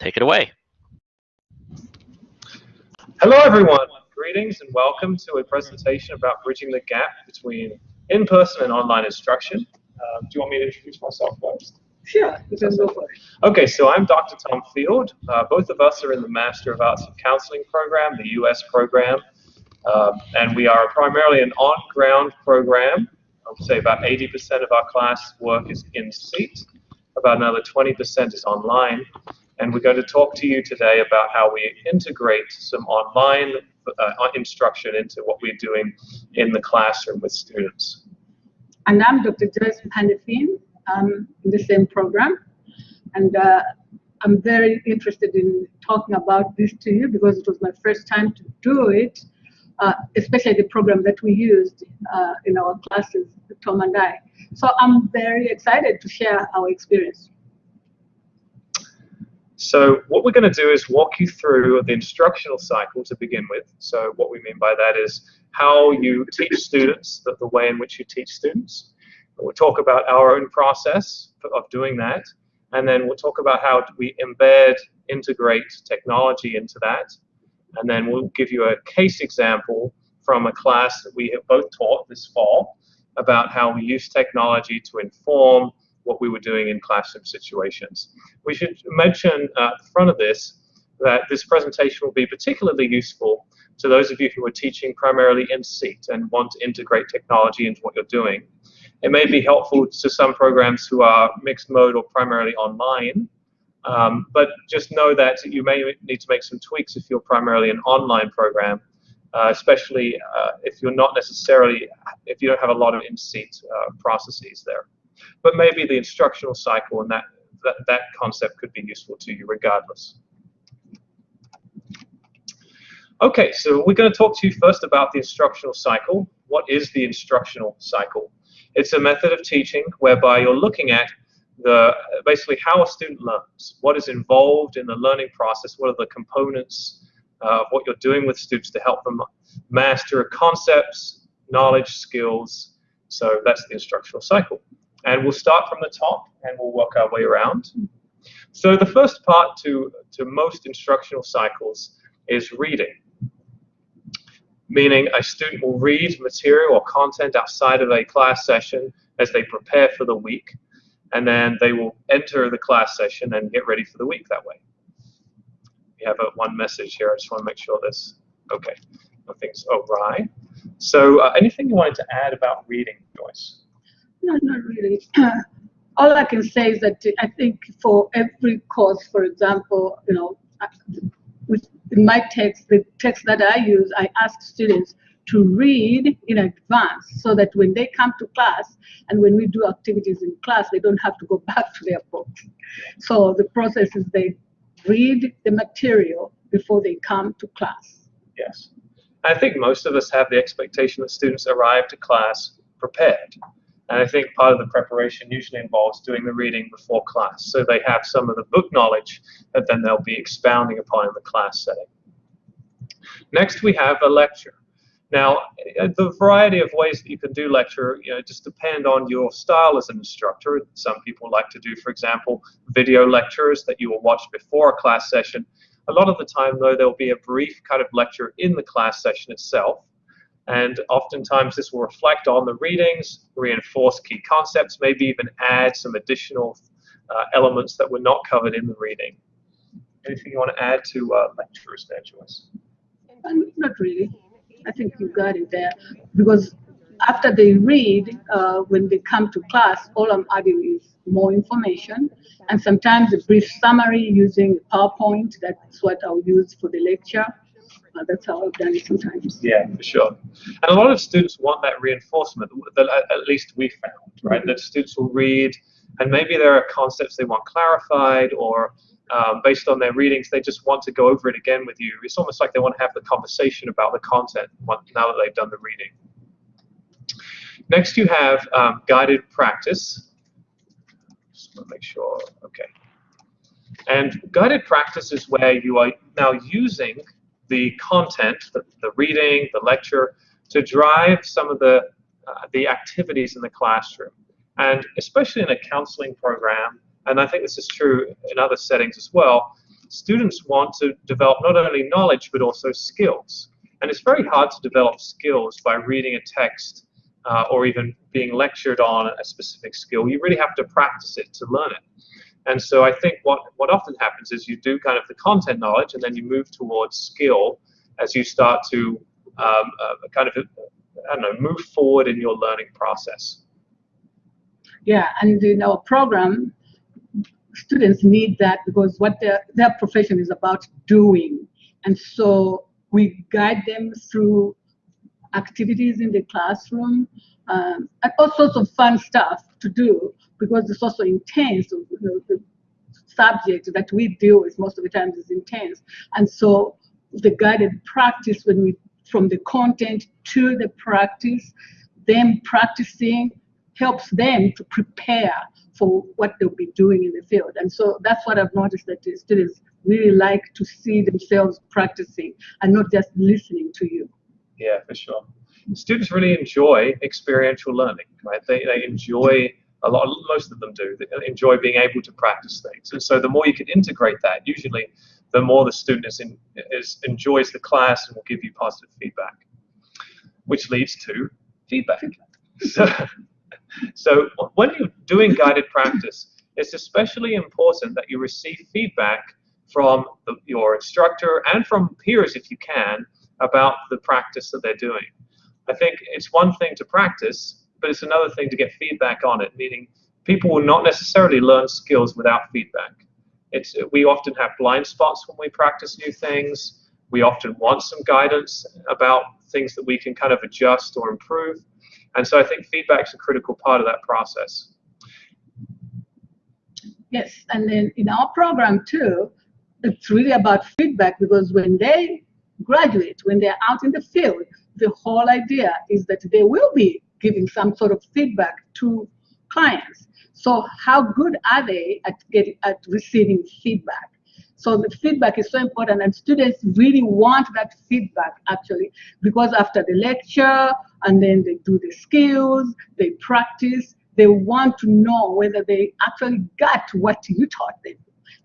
take it away. Hello, everyone. Greetings and welcome to a presentation about bridging the gap between in-person and online instruction. Uh, do you want me to introduce myself first? Sure, you can go for it. Okay, so I'm Dr. Tom Field. Uh, both of us are in the Master of Arts in Counseling program, the US program, uh, and we are primarily an on-ground program. I would say about 80% of our class work is in seat, about another 20% is online, and we're going to talk to you today about how we integrate some online uh, instruction into what we're doing in the classroom with students. And I'm Dr. Joyce Pandefin. I'm in the same program. And uh, I'm very interested in talking about this to you because it was my first time to do it, uh, especially the program that we used uh, in our classes, Tom and I. So I'm very excited to share our experience. So what we're going to do is walk you through the instructional cycle to begin with. So what we mean by that is how you teach students, the, the way in which you teach students. We'll talk about our own process of doing that, and then we'll talk about how we embed, integrate technology into that, and then we'll give you a case example from a class that we have both taught this fall about how we use technology to inform what we were doing in classroom situations. We should mention at the front of this that this presentation will be particularly useful to those of you who are teaching primarily in seat and want to integrate technology into what you're doing. It may be helpful to some programs who are mixed mode or primarily online, um, but just know that you may need to make some tweaks if you're primarily an online program, uh, especially uh, if you're not necessarily, if you don't have a lot of in-seat uh, processes there. But maybe the instructional cycle and that, that, that concept could be useful to you regardless. Okay, so we're going to talk to you first about the instructional cycle. What is the instructional cycle? It's a method of teaching whereby you're looking at the basically how a student learns, what is involved in the learning process, what are the components uh, of what you're doing with students to help them master concepts, knowledge, skills. So that's the instructional cycle. And we'll start from the top and we'll work our way around. So the first part to, to most instructional cycles is reading meaning a student will read material or content outside of a class session as they prepare for the week, and then they will enter the class session and get ready for the week that way. We have a, one message here. I just want to make sure this, okay, nothing's awry. So uh, anything you wanted to add about reading, Joyce? No, not really. All I can say is that I think for every course, for example, you know, with my text, the text that I use, I ask students to read in advance so that when they come to class and when we do activities in class, they don't have to go back to their books. So the process is they read the material before they come to class. Yes. I think most of us have the expectation that students arrive to class prepared. And I think part of the preparation usually involves doing the reading before class. So they have some of the book knowledge that then they'll be expounding upon in the class setting. Next, we have a lecture. Now, uh, the variety of ways that you can do lecture, you know, just depend on your style as an instructor. Some people like to do, for example, video lectures that you will watch before a class session. A lot of the time, though, there'll be a brief kind of lecture in the class session itself. And oftentimes this will reflect on the readings, reinforce key concepts, maybe even add some additional uh, elements that were not covered in the reading. Anything you want to add to uh, lectures there, Joyce? Um, not really. I think you got it there. Because after they read, uh, when they come to class, all I'm adding is more information and sometimes a brief summary using PowerPoint. That's what I'll use for the lecture. Uh, that's how I've done it sometimes. Yeah, for sure. And a lot of students want that reinforcement that at least we found, right? Mm -hmm. That students will read and maybe there are concepts they want clarified or um, based on their readings, they just want to go over it again with you. It's almost like they want to have the conversation about the content now that they've done the reading. Next, you have um, guided practice. Just want to make sure, okay. And guided practice is where you are now using the content, the, the reading, the lecture, to drive some of the, uh, the activities in the classroom. And especially in a counseling program, and I think this is true in other settings as well, students want to develop not only knowledge but also skills. And it's very hard to develop skills by reading a text uh, or even being lectured on a specific skill. You really have to practice it to learn it. And so I think what, what often happens is you do kind of the content knowledge and then you move towards skill as you start to um, uh, kind of, I don't know, move forward in your learning process. Yeah, and in our program, students need that because what their, their profession is about doing. And so we guide them through activities in the classroom um, and all sorts of fun stuff to do because it's also intense. You know, the subject that we deal with most of the time is intense. And so the guided practice when we from the content to the practice, them practicing helps them to prepare for what they'll be doing in the field. And so that's what I've noticed that the students really like to see themselves practicing and not just listening to you. Yeah, for sure. Students really enjoy experiential learning, right? They, they enjoy a lot, most of them do, they enjoy being able to practice things. And so the more you can integrate that, usually the more the student is in, is, enjoys the class and will give you positive feedback, which leads to feedback. So, so when you're doing guided practice, it's especially important that you receive feedback from the, your instructor and from peers if you can about the practice that they're doing. I think it's one thing to practice, but it's another thing to get feedback on it, meaning people will not necessarily learn skills without feedback. It's, we often have blind spots when we practice new things. We often want some guidance about things that we can kind of adjust or improve. And so I think feedback is a critical part of that process. Yes, and then in our program too, it's really about feedback because when they graduate, when they're out in the field, the whole idea is that they will be giving some sort of feedback to clients. So how good are they at getting at receiving feedback? So the feedback is so important and students really want that feedback actually because after the lecture and then they do the skills, they practice, they want to know whether they actually got what you taught them.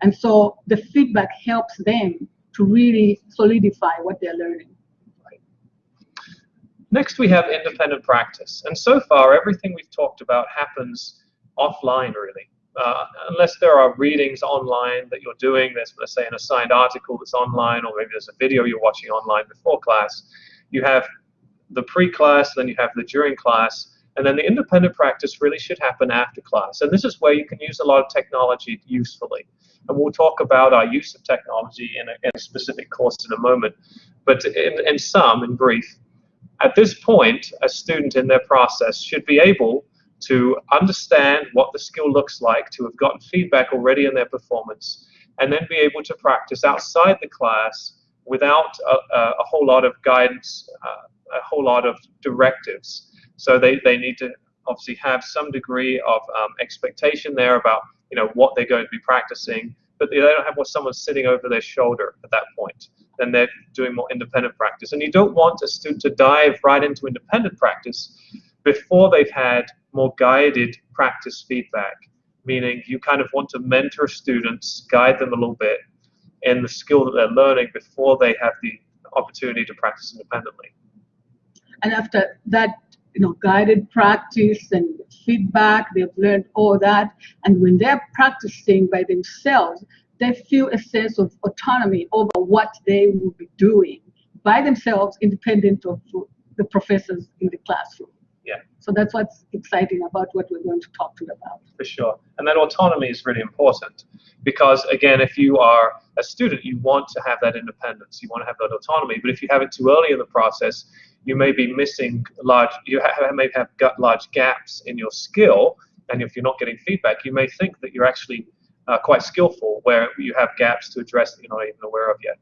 And so the feedback helps them to really solidify what they're learning. Next, we have independent practice. And so far, everything we've talked about happens offline, really. Uh, unless there are readings online that you're doing, there's, let's say, an assigned article that's online, or maybe there's a video you're watching online before class, you have the pre-class, then you have the during class, and then the independent practice really should happen after class. And this is where you can use a lot of technology usefully. And we'll talk about our use of technology in a, in a specific course in a moment. But in, in sum, in brief, at this point, a student in their process should be able to understand what the skill looks like, to have gotten feedback already in their performance, and then be able to practice outside the class without a, a whole lot of guidance, uh, a whole lot of directives. So they, they need to obviously have some degree of um, expectation there about you know what they're going to be practicing, but they don't have someone sitting over their shoulder at that point. Then they're doing more independent practice. And you don't want a student to dive right into independent practice before they've had more guided practice feedback, meaning you kind of want to mentor students, guide them a little bit in the skill that they're learning before they have the opportunity to practice independently. And after that, you know, guided practice and feedback, they've learned all that. And when they're practicing by themselves, they feel a sense of autonomy over what they will be doing by themselves, independent of the professors in the classroom. Yeah. So that's what's exciting about what we're going to talk to you about. For sure. And that autonomy is really important because, again, if you are a student, you want to have that independence, you want to have that autonomy. But if you have it too early in the process, you may be missing large, you have, may have got large gaps in your skill. And if you're not getting feedback, you may think that you're actually uh, quite skillful where you have gaps to address that you're not even aware of yet.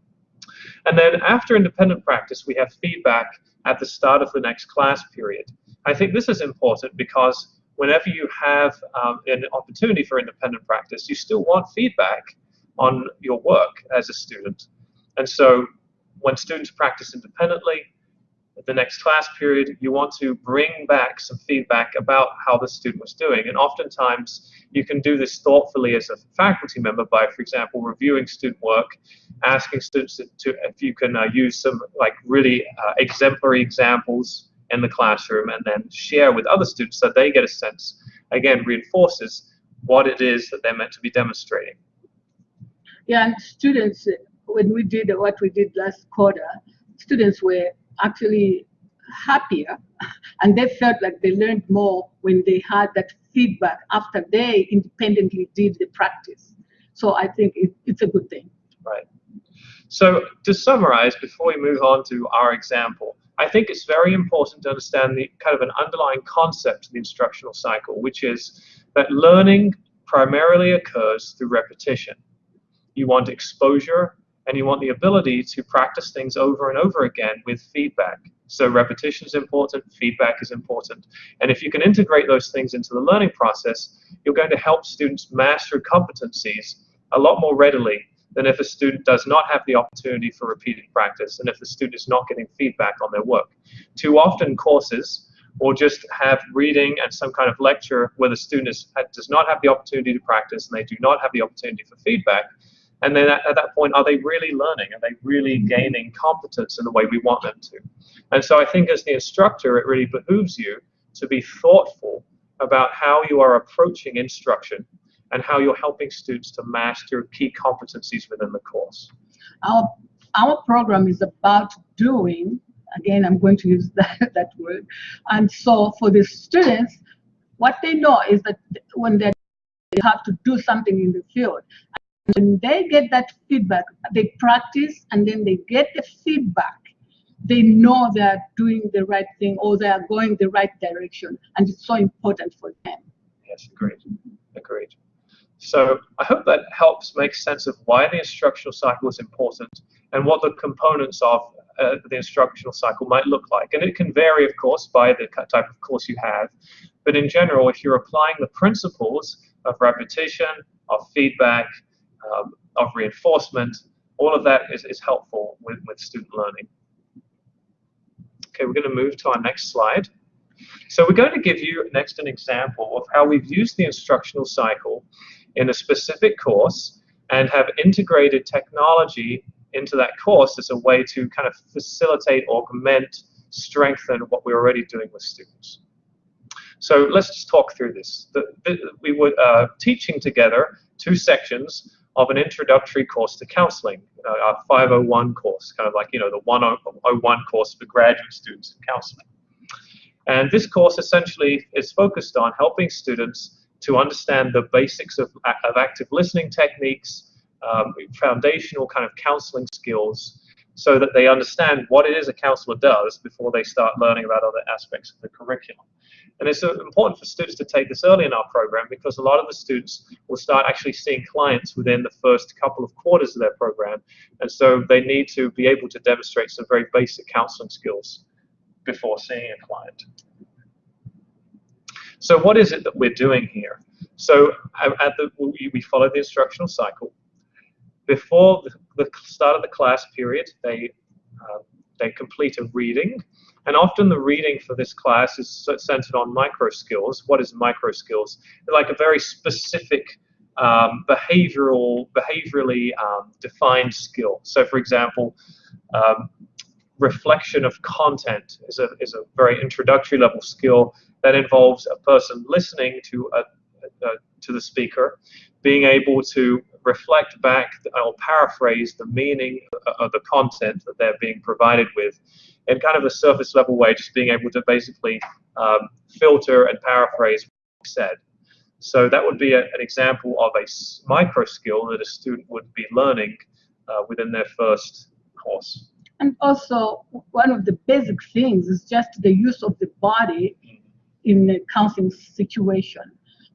And then after independent practice, we have feedback at the start of the next class period. I think this is important because whenever you have um, an opportunity for independent practice, you still want feedback on your work as a student. And so when students practice independently, the next class period, you want to bring back some feedback about how the student was doing. And oftentimes, you can do this thoughtfully as a faculty member by, for example, reviewing student work, asking students to, if you can uh, use some like really uh, exemplary examples in the classroom and then share with other students so they get a sense, again, reinforces what it is that they're meant to be demonstrating. Yeah, and students, when we did what we did last quarter, students were actually happier and they felt like they learned more when they had that feedback after they independently did the practice. So I think it, it's a good thing. Right. So to summarize, before we move on to our example, I think it's very important to understand the kind of an underlying concept of the instructional cycle, which is that learning primarily occurs through repetition. You want exposure and you want the ability to practice things over and over again with feedback. So repetition is important, feedback is important. And if you can integrate those things into the learning process, you're going to help students master competencies a lot more readily than if a student does not have the opportunity for repeated practice and if the student is not getting feedback on their work. Too often courses will just have reading and some kind of lecture where the student is, does not have the opportunity to practice and they do not have the opportunity for feedback. And then at, at, that point, are they really learning? Are they really mm-hmm. gaining competence in the way we want them to? And so I think as the instructor, it really behooves you to be thoughtful about how you are approaching instruction and how you're helping students to master key competencies within the course. Our, our program is about doing, again, I'm going to use that, that word. And so for the students, what they know is that when they have to do something in the field, when they get that feedback, they practice and then they get the feedback. They know they're doing the right thing or they are going the right direction, and it's so important for them. Yes, agreed. Agreed. So I hope that helps make sense of why the instructional cycle is important and what the components of uh, the instructional cycle might look like. And it can vary, of course, by the type of course you have. But in general, if you're applying the principles of repetition, of feedback, um, of reinforcement, all of that is, is helpful with, with student learning. Okay, we're going to move to our next slide. So we're going to give you next an example of how we've used the instructional cycle in a specific course and have integrated technology into that course as a way to kind of facilitate, augment, strengthen what we're already doing with students. So let's just talk through this. The, the, we were uh, teaching together two sections of an introductory course to counseling, uh, our 501 course, kind of like, you know, the 101 course for graduate students in counseling. And this course essentially is focused on helping students to understand the basics of, of active listening techniques, um, foundational kind of counseling skills, so that they understand what it is a counselor does before they start learning about other aspects of the curriculum. And it's uh, important for students to take this early in our program because a lot of the students will start actually seeing clients within the first couple of quarters of their program. And so they need to be able to demonstrate some very basic counseling skills before seeing a client. So what is it that we're doing here? So at the, we follow the instructional cycle. Before the start of the class period, they, uh, they complete a reading. And often the reading for this class is centered on micro skills. What is micro skills? Like a very specific um, behavioral, behaviorally um, defined skill. So for example, um, reflection of content is a, is a very introductory level skill that involves a person listening to a, a, to the speaker, being able to reflect back or paraphrase the meaning of the content that they're being provided with in kind of a surface level way, just being able to basically um, filter and paraphrase what said. So that would be a, an example of a micro skill that a student would be learning uh, within their first course. And also, one of the basic things is just the use of the body in a counseling situation.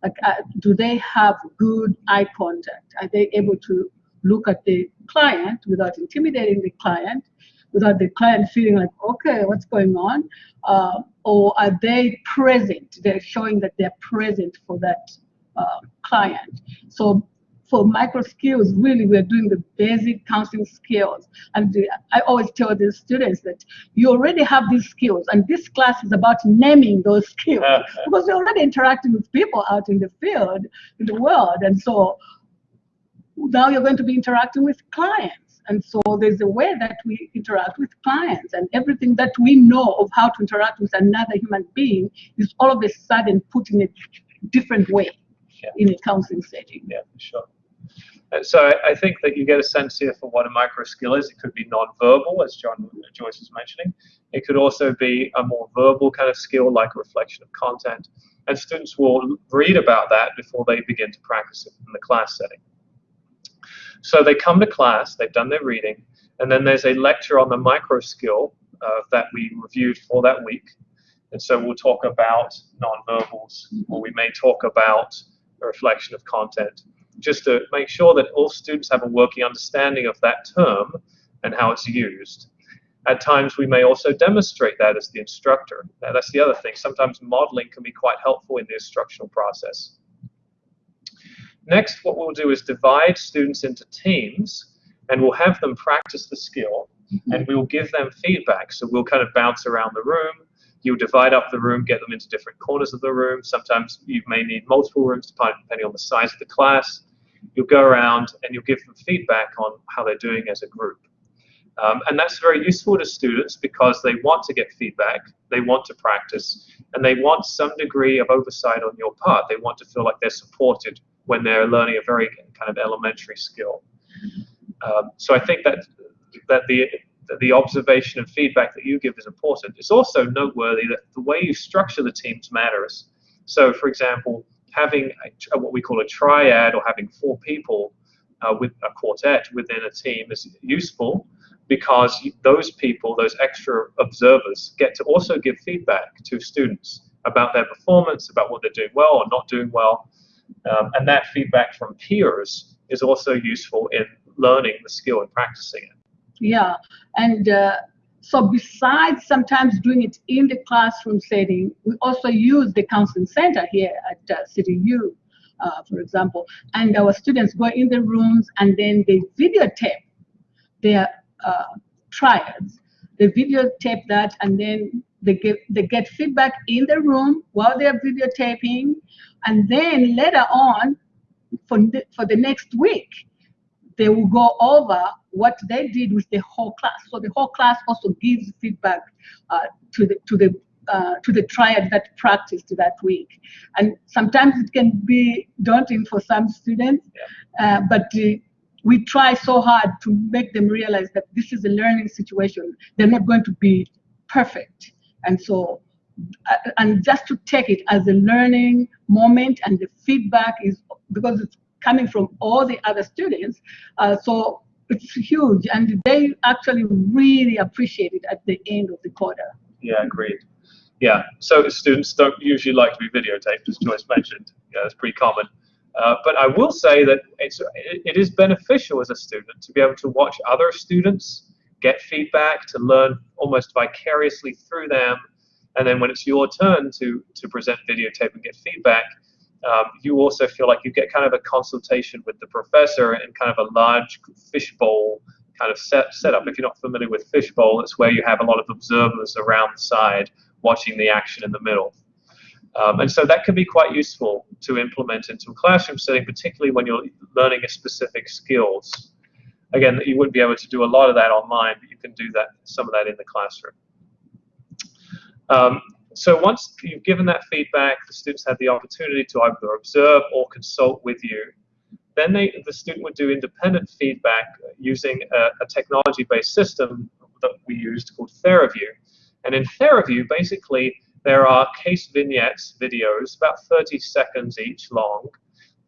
Like, uh, do they have good eye contact? Are they able to look at the client without intimidating the client, without the client feeling like, okay, what's going on? Uh, or are they present? They're showing that they're present for that uh, client. So for micro skills, really, we're doing the basic counseling skills. And the, I always tell the students that you already have these skills, and this class is about naming those skills uh-huh. because you're already interacting with people out in the field, in the world. And so now you're going to be interacting with clients. And so there's a way that we interact with clients, and everything that we know of how to interact with another human being is all of a sudden put in a different way yeah. in a counseling setting. Yeah, for sure. Uh, so I think that you get a sense here for what a micro skill is. It could be non-verbal, as John Joyce was mentioning. It could also be a more verbal kind of skill, like a reflection of content. And students will read about that before they begin to practice it in the class setting. So they come to class, they've done their reading, and then there's a lecture on the micro skill uh, that we reviewed for that week. And so we'll talk about nonverbals, or we may talk about a reflection of content, just to make sure that all students have a working understanding of that term and how it's used. At times, we may also demonstrate that as the instructor. Now, that's the other thing. Sometimes modeling can be quite helpful in the instructional process. Next, what we'll do is divide students into teams, and we'll have them practice the skill, mm-hmm. and we'll give them feedback. So we'll kind of bounce around the room, You'll divide up the room, get them into different corners of the room. Sometimes you may need multiple rooms depending on the size of the class. You'll go around and you'll give them feedback on how they're doing as a group. Um, and that's very useful to students because they want to get feedback, they want to practice, and they want some degree of oversight on your part. They want to feel like they're supported when they're learning a very kind of elementary skill. Um, so I think that that the the observation and feedback that you give is important. It's also noteworthy that the way you structure the teams matters. So, for example, having a, what we call a triad or having four people uh, with a quartet within a team is useful because those people, those extra observers, get to also give feedback to students about their performance, about what they're doing well or not doing well. Um, and that feedback from peers is also useful in learning the skill and practicing it. Yeah, and uh, so besides sometimes doing it in the classroom setting, we also use the counseling center here at uh, CityU, uh, for example, and our students go in the rooms and then they videotape their uh, triads. They videotape that and then they get, they get feedback in the room while they're videotaping, and then later on, for the, for the next week, they will go over what they did with the whole class. So the whole class also gives feedback uh, to the to the uh, to the triad that practiced that week. And sometimes it can be daunting for some students, uh, but uh, we try so hard to make them realize that this is a learning situation. They're not going to be perfect. And so, uh, and just to take it as a learning moment and the feedback is because it's coming from all the other students. Uh, so it's huge, and they actually really appreciate it at the end of the quarter. Yeah, agreed. Yeah, so students don't usually like to be videotaped, as Joyce mentioned. Yeah, that's pretty common. Uh, but I will say that it's it, it is beneficial as a student to be able to watch other students get feedback, to learn almost vicariously through them, and then when it's your turn to to present videotape and get feedback, um, you also feel like you get kind of a consultation with the professor in kind of a large fishbowl kind of set setup. If you're not familiar with fishbowl, it's where you have a lot of observers around the side watching the action in the middle. Um, and so that can be quite useful to implement into a classroom setting, particularly when you're learning a specific skills. Again, you wouldn't be able to do a lot of that online, but you can do that some of that in the classroom. Um, so once you've given that feedback, the students have the opportunity to either observe or consult with you. Then they, the student would do independent feedback using a, a technology-based system that we used called TheraView. And in TheraView, basically, there are case vignettes, videos, about 30 seconds each long,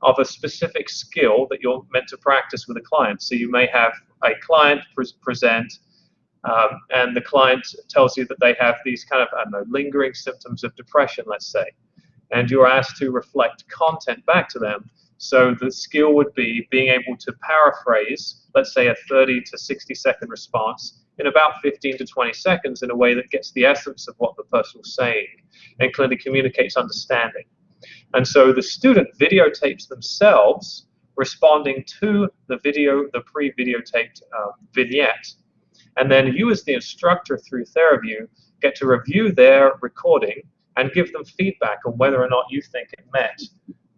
of a specific skill that you're meant to practice with a client. So you may have a client pre present um, and the client tells you that they have these kind of, I don't know, lingering symptoms of depression, let's say, and you're asked to reflect content back to them. So the skill would be being able to paraphrase, let's say, a 30 to 60 second response in about 15 to 20 seconds in a way that gets the essence of what the person was saying and clearly communicates understanding. And so the student videotapes themselves responding to the video, the pre-videotaped uh, vignette. And then you as the instructor through TheraView get to review their recording and give them feedback on whether or not you think it met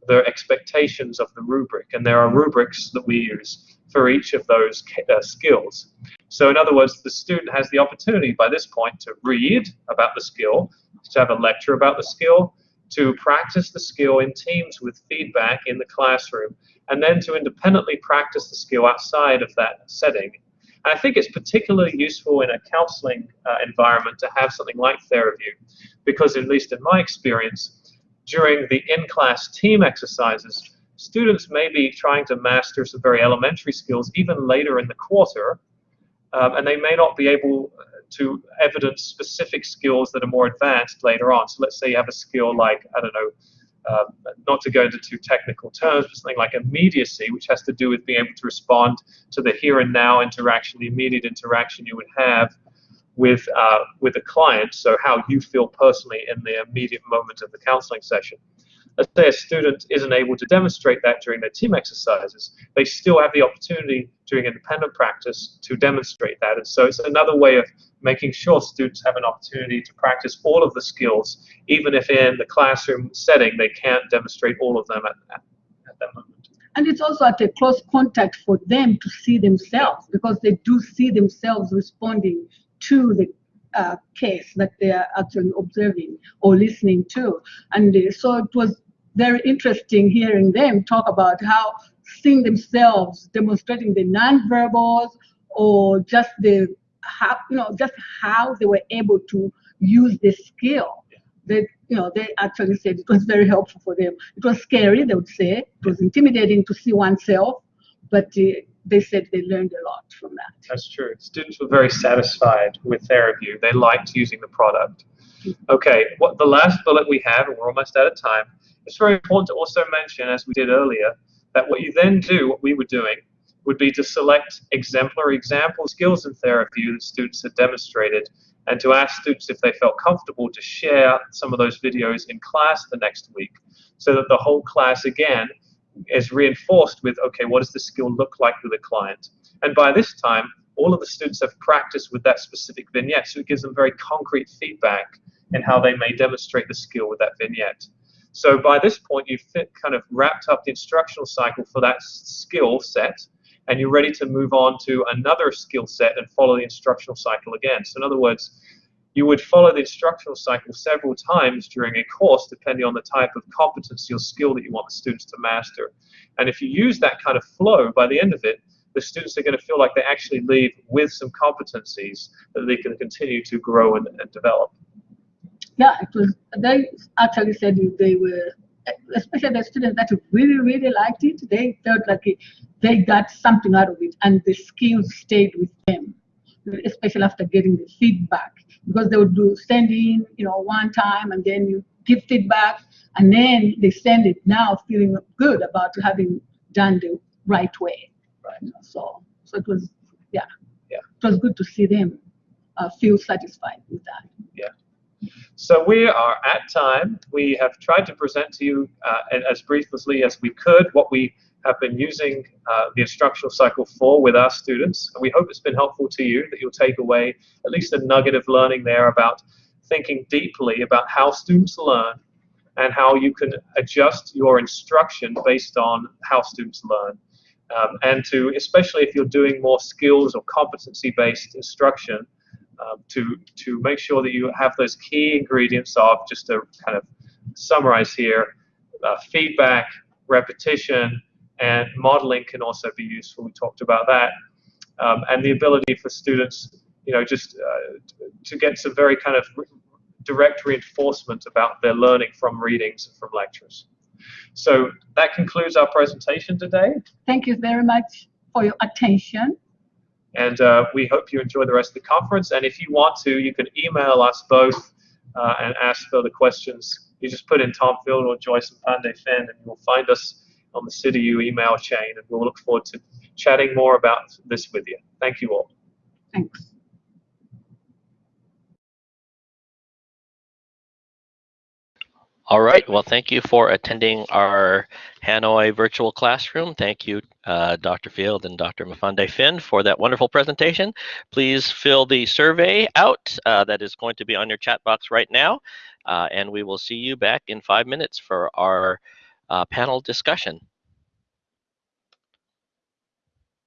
the expectations of the rubric. And there are rubrics that we use for each of those uh, skills. So in other words, the student has the opportunity by this point to read about the skill, to have a lecture about the skill, to practice the skill in teams with feedback in the classroom, and then to independently practice the skill outside of that setting. I think it's particularly useful in a counseling uh, environment to have something like TheraView, because at least in my experience, during the in-class team exercises, students may be trying to master some very elementary skills even later in the quarter, um, and they may not be able to evidence specific skills that are more advanced later on. So let's say you have a skill like, I don't know, uh, not to go into too technical terms, but something like immediacy, which has to do with being able to respond to the here and now interaction, the immediate interaction you would have with uh, with a client. So how you feel personally in the immediate moment of the counseling session. Let's say a student isn't able to demonstrate that during their team exercises, they still have the opportunity during independent practice to demonstrate that. And so it's another way of making sure students have an opportunity to practice all of the skills, even if in the classroom setting they can't demonstrate all of them at, at, at that moment. And it's also at a close contact for them to see themselves because they do see themselves responding to the uh, case that they are actually observing or listening to. And uh, so it was very interesting hearing them talk about how seeing themselves demonstrating the nonverbals or just the how you know just how they were able to use the skill. That you know they actually said it was very helpful for them. It was scary they would say. It was intimidating to see oneself but uh, they said they learned a lot from that. That's true. Students were very satisfied with their TheraView they liked using the product okay what the last bullet we have and we're almost out of time it's very important to also mention as we did earlier that what you then do what we were doing would be to select exemplary example skills in TheraView that students had demonstrated and to ask students if they felt comfortable to share some of those videos in class the next week so that the whole class again is reinforced with, okay, what does the skill look like with a client? And by this time, all of the students have practiced with that specific vignette, so it gives them very concrete feedback in how they may demonstrate the skill with that vignette. So by this point, you've kind of wrapped up the instructional cycle for that skill set, and you're ready to move on to another skill set and follow the instructional cycle again. So in other words, you would follow the instructional cycle several times during a course depending on the type of competency or skill that you want the students to master. And if you use that kind of flow, by the end of it, the students are going to feel like they actually leave with some competencies that they can continue to grow and, and develop. Yeah, it was, they actually said they were especially the students that really, really liked it, they felt like they got something out of it and the skills stayed with them, especially after getting the feedback. Because they would do send in, you know, one time and then you give feedback and then they send it now feeling good about having done the right way. Right. So, so it was, yeah, yeah, it was good to see them uh, feel satisfied with that. Yeah. So we are at time. We have tried to present to you uh, as briefly as we could what we have been using uh, the instructional cycle for with our students. And we hope it's been helpful to you, that you'll take away at least a nugget of learning there about thinking deeply about how students learn and how you can adjust your instruction based on how students learn. Um, and to, especially if you're doing more skills or competency-based instruction, um, to, to make sure that you have those key ingredients of, just to kind of summarize here, uh, feedback, repetition, and modeling can also be useful. We talked about that. Um, and the ability for students, you know, just uh, to get some very kind of direct reinforcement about their learning from readings and from lectures. So that concludes our presentation today. Thank you very much for your attention. And uh, we hope you enjoy the rest of the conference. And if you want to, you can email us both uh, and ask further questions. You just put in Tom Field or Joyce and Pandey Finn, and you'll find us on the CityU email chain. And we'll look forward to chatting more about this with you. Thank you all. Thanks. All right. Well, thank you for attending our Hanoi virtual classroom. Thank you, uh, Dr. Field and Dr. Mafande Finn for that wonderful presentation. Please fill the survey out uh, that is going to be on your chat box right now. Uh, and we will see you back in five minutes for our uh, panel discussion.